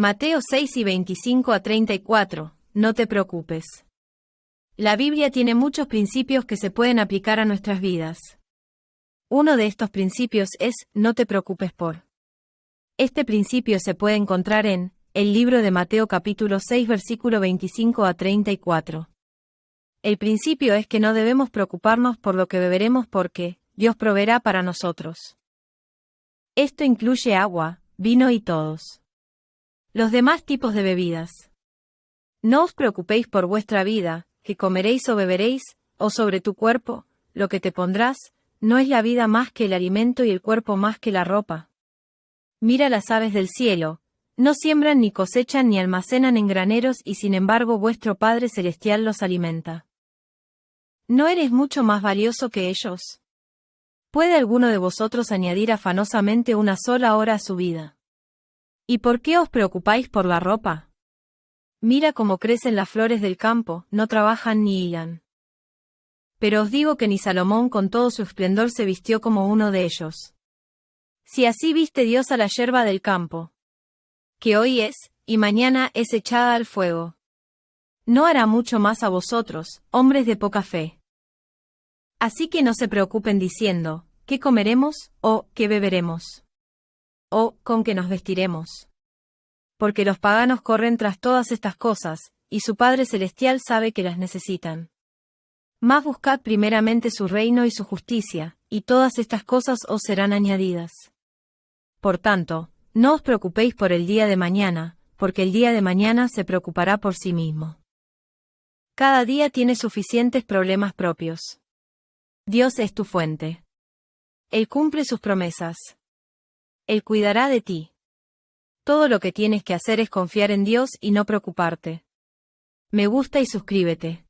Mateo 6 y 25 a 34. No te preocupes. La Biblia tiene muchos principios que se pueden aplicar a nuestras vidas. Uno de estos principios es, no te preocupes por. Este principio se puede encontrar en, el libro de Mateo capítulo 6 versículo 25 a 34. El principio es que no debemos preocuparnos por lo que beberemos porque, Dios proveerá para nosotros. Esto incluye agua, vino y todos. Los demás tipos de bebidas. No os preocupéis por vuestra vida, que comeréis o beberéis, o sobre tu cuerpo, lo que te pondrás, no es la vida más que el alimento y el cuerpo más que la ropa. Mira las aves del cielo, no siembran ni cosechan ni almacenan en graneros y sin embargo vuestro Padre Celestial los alimenta. ¿No eres mucho más valioso que ellos? ¿Puede alguno de vosotros añadir afanosamente una sola hora a su vida? ¿Y por qué os preocupáis por la ropa? Mira cómo crecen las flores del campo, no trabajan ni hilan. Pero os digo que ni Salomón con todo su esplendor se vistió como uno de ellos. Si así viste Dios a la yerba del campo, que hoy es, y mañana es echada al fuego. No hará mucho más a vosotros, hombres de poca fe. Así que no se preocupen diciendo, ¿qué comeremos? o ¿qué beberemos? o ¿con qué nos vestiremos? Porque los paganos corren tras todas estas cosas, y su Padre Celestial sabe que las necesitan. Más buscad primeramente su reino y su justicia, y todas estas cosas os serán añadidas. Por tanto, no os preocupéis por el día de mañana, porque el día de mañana se preocupará por sí mismo. Cada día tiene suficientes problemas propios. Dios es tu fuente. Él cumple sus promesas. Él cuidará de ti. Todo lo que tienes que hacer es confiar en Dios y no preocuparte. Me gusta y suscríbete.